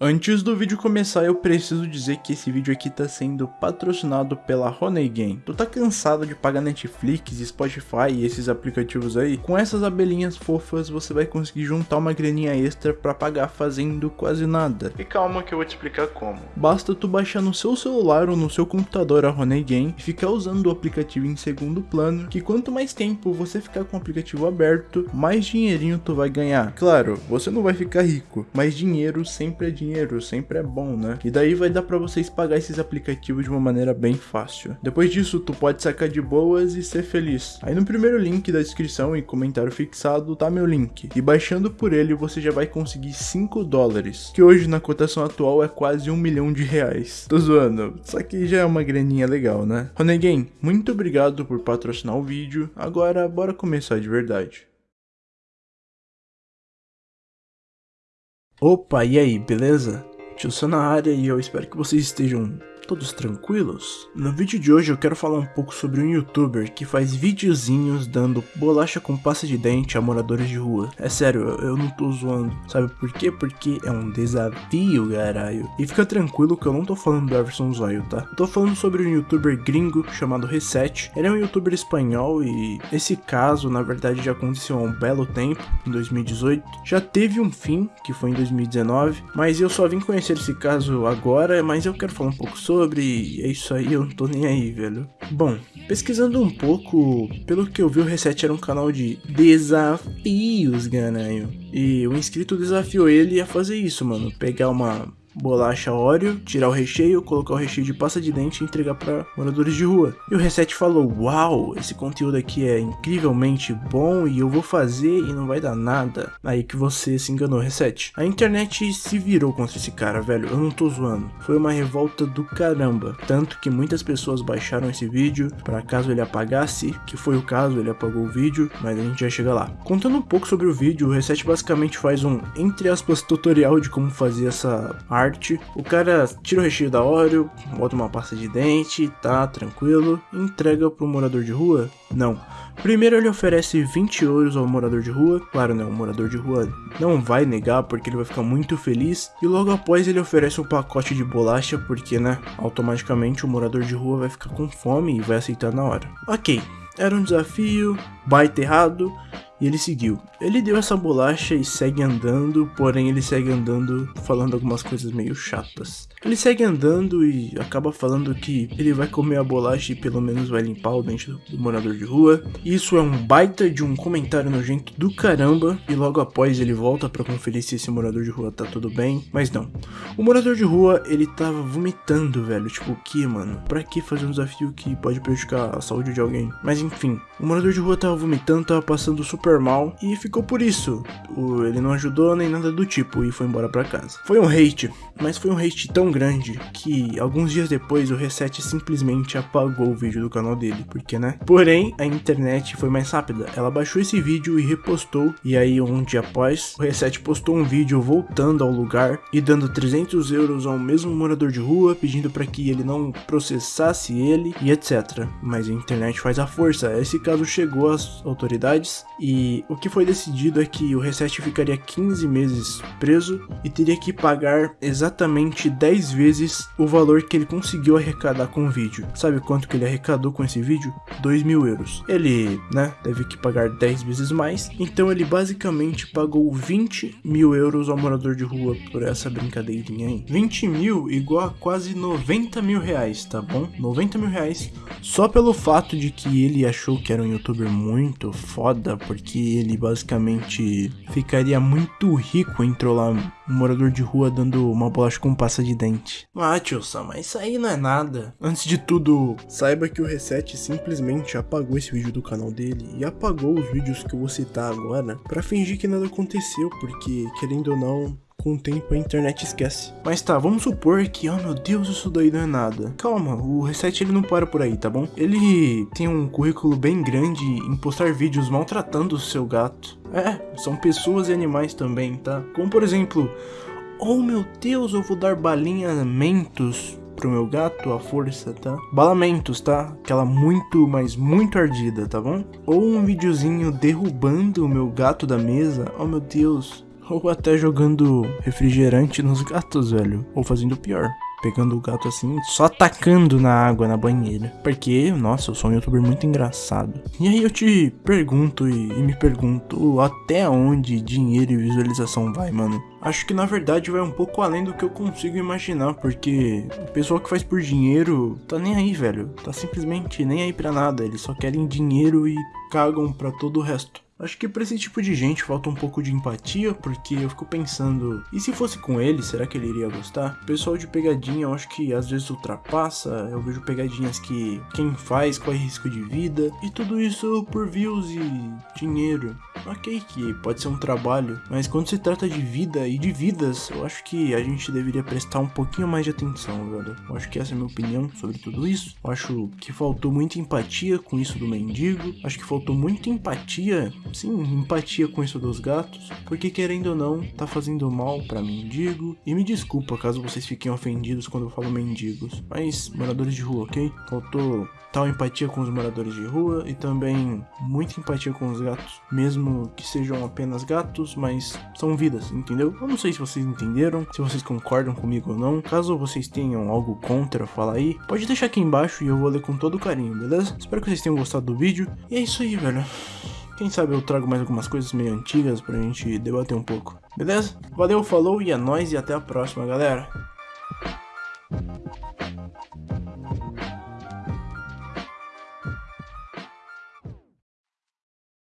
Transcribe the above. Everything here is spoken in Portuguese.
Antes do vídeo começar, eu preciso dizer que esse vídeo aqui tá sendo patrocinado pela Honey Game. Tu tá cansado de pagar Netflix, Spotify e esses aplicativos aí? Com essas abelhinhas fofas, você vai conseguir juntar uma graninha extra pra pagar fazendo quase nada. E calma que eu vou te explicar como. Basta tu baixar no seu celular ou no seu computador a Honey Game e ficar usando o aplicativo em segundo plano, que quanto mais tempo você ficar com o aplicativo aberto, mais dinheirinho tu vai ganhar. Claro, você não vai ficar rico, mas dinheiro sempre é dinheiro dinheiro, sempre é bom, né? E daí vai dar para vocês pagar esses aplicativos de uma maneira bem fácil. Depois disso, tu pode sacar de boas e ser feliz. Aí no primeiro link da descrição e comentário fixado tá meu link. E baixando por ele você já vai conseguir 5 dólares, que hoje na cotação atual é quase um milhão de reais. Tô zoando, só que já é uma graninha legal, né? Ronegame, muito obrigado por patrocinar o vídeo. Agora bora começar de verdade. Opa, e aí, beleza? Tio Sam na área e eu espero que vocês estejam todos tranquilos? No vídeo de hoje eu quero falar um pouco sobre um youtuber que faz videozinhos dando bolacha com pasta de dente a moradores de rua. É sério, eu não tô zoando. Sabe por quê? Porque é um desafio, caralho. E fica tranquilo que eu não tô falando do Everson Zóio, tá? Tô falando sobre um youtuber gringo chamado Reset. Ele é um youtuber espanhol e esse caso, na verdade, já aconteceu há um belo tempo, em 2018. Já teve um fim, que foi em 2019, mas eu só vim conhecer esse caso agora, mas eu quero falar um pouco sobre. É isso aí, eu não tô nem aí, velho. Bom, pesquisando um pouco, pelo que eu vi, o Reset era um canal de desafios, ganho. E o inscrito desafiou ele a fazer isso, mano. Pegar uma bolacha Oreo, tirar o recheio, colocar o recheio de pasta de dente e entregar para moradores de rua. E o Reset falou: Uau, esse conteúdo aqui é incrivelmente bom e eu vou fazer e não vai dar nada. Aí que você se enganou, Reset. A internet se virou contra esse cara, velho. Eu não tô zoando. Foi uma revolta do caramba. Tanto que muitas pessoas baixaram esse vídeo para caso ele apagasse, que foi o caso, ele apagou o vídeo, mas a gente já chega lá. Contando um pouco sobre o vídeo, o Reset basicamente faz um, entre aspas, tutorial de como fazer essa arte O cara tira o recheio da Oreo, bota uma pasta de dente, tá tranquilo, entrega pro morador de rua? Não. Primeiro ele oferece 20 euros ao morador de rua, claro né, o morador de rua não vai negar porque ele vai ficar muito feliz, e logo após ele oferece um pacote de bolacha porque né, automaticamente o morador de rua vai ficar com fome e vai aceitar na hora. Ok, era um desafio, baita errado, e ele seguiu. Ele deu essa bolacha e segue andando, porém ele segue andando falando algumas coisas meio chatas. Ele segue andando e acaba falando que ele vai comer a bolacha e pelo menos vai limpar o dente do, do morador de rua. Isso é um baita de um comentário nojento do caramba. E logo após ele volta para conferir se esse morador de rua tá tudo bem. Mas não. O morador de rua ele tava vomitando, velho. Tipo, o que, mano? Pra que fazer um desafio que pode prejudicar a saúde de alguém? Mas enfim, o morador de rua tava vomitando, tava passando super mal e ficou por isso. O, ele não ajudou nem nada do tipo e foi embora para casa. Foi um hate, mas foi um hate tão grande que alguns dias depois o Reset simplesmente apagou o vídeo do canal dele, porque né? Porém, a internet foi mais rápida. Ela baixou esse vídeo e repostou e aí um dia após, o Reset postou um vídeo voltando ao lugar e dando 300 euros ao mesmo morador de rua, pedindo para que ele não processasse ele e etc. Mas a internet faz a força. Esse caso chegou às autoridades e o que foi decidido é que o Reset ficaria 15 meses preso e teria que pagar exatamente 10 vezes o valor que ele conseguiu arrecadar com o vídeo. Sabe quanto que ele arrecadou com esse vídeo? 2 mil euros. Ele, né, teve que pagar 10 vezes mais, então ele basicamente pagou 20 mil euros ao morador de rua por essa brincadeirinha aí. 20 mil igual a quase 90 mil reais, tá bom? 90 mil reais só pelo fato de que ele achou que era um youtuber muito foda, porque ele basicamente ficaria muito rico em trollar um morador de rua dando uma bolacha com pasta de dente. Ah, mas isso aí não é nada. Antes de tudo, saiba que o Reset simplesmente apagou esse vídeo do canal dele e apagou os vídeos que eu vou citar agora para fingir que nada aconteceu, porque querendo ou não, com o tempo a internet esquece. Mas tá, vamos supor que, oh meu Deus, isso daí não é nada. Calma, o Reset ele não para por aí, tá bom? Ele tem um currículo bem grande em postar vídeos maltratando o seu gato. É, são pessoas e animais também, tá? Como por exemplo, oh meu Deus, eu vou dar balinhamentos pro meu gato à força, tá? Balamentos, tá? Aquela muito, mas muito ardida, tá bom? Ou um videozinho derrubando o meu gato da mesa. Oh meu Deus, Ou até jogando refrigerante nos gatos, velho. Ou fazendo pior pegando o gato assim, só atacando na água na banheira. Porque, nossa, eu sou um youtuber muito engraçado. E aí eu te pergunto e, e me pergunto até onde dinheiro e visualização vai, mano. Acho que na verdade vai um pouco além do que eu consigo imaginar, porque o pessoal que faz por dinheiro tá nem aí, velho. Tá simplesmente nem aí pra nada. Eles só querem dinheiro e cagam pra todo o resto. Acho que pra esse tipo de gente falta um pouco de empatia, porque eu fico pensando, e se fosse com ele, será que ele iria gostar? O pessoal de pegadinha eu acho que às vezes ultrapassa, eu vejo pegadinhas que quem faz corre risco de vida, e tudo isso por views e dinheiro. Ok que pode ser um trabalho, mas quando se trata de vida e de vidas, eu acho que a gente deveria prestar um pouquinho mais de atenção, velho. Eu acho que essa é a minha opinião sobre tudo isso. Eu acho que faltou muita empatia com isso do mendigo, acho que faltou muita empatia sim, empatia com isso dos gatos, porque querendo ou não, tá fazendo mal para mendigo. E me desculpa caso vocês fiquem ofendidos quando eu falo mendigos, mas moradores de rua, ok? Faltou tal empatia com os moradores de rua e também muita empatia com os gatos, mesmo que sejam apenas gatos, mas são vidas, entendeu? Eu não sei se vocês entenderam, se vocês concordam comigo ou não. Caso vocês tenham algo contra, fala aí. Pode deixar aqui embaixo e eu vou ler com todo carinho, beleza? Espero que vocês tenham gostado do vídeo. E é isso aí, velho. Quem sabe eu trago mais algumas coisas meio antigas pra gente debater um pouco. Beleza? Valeu, falou e é nóis e até a próxima, galera.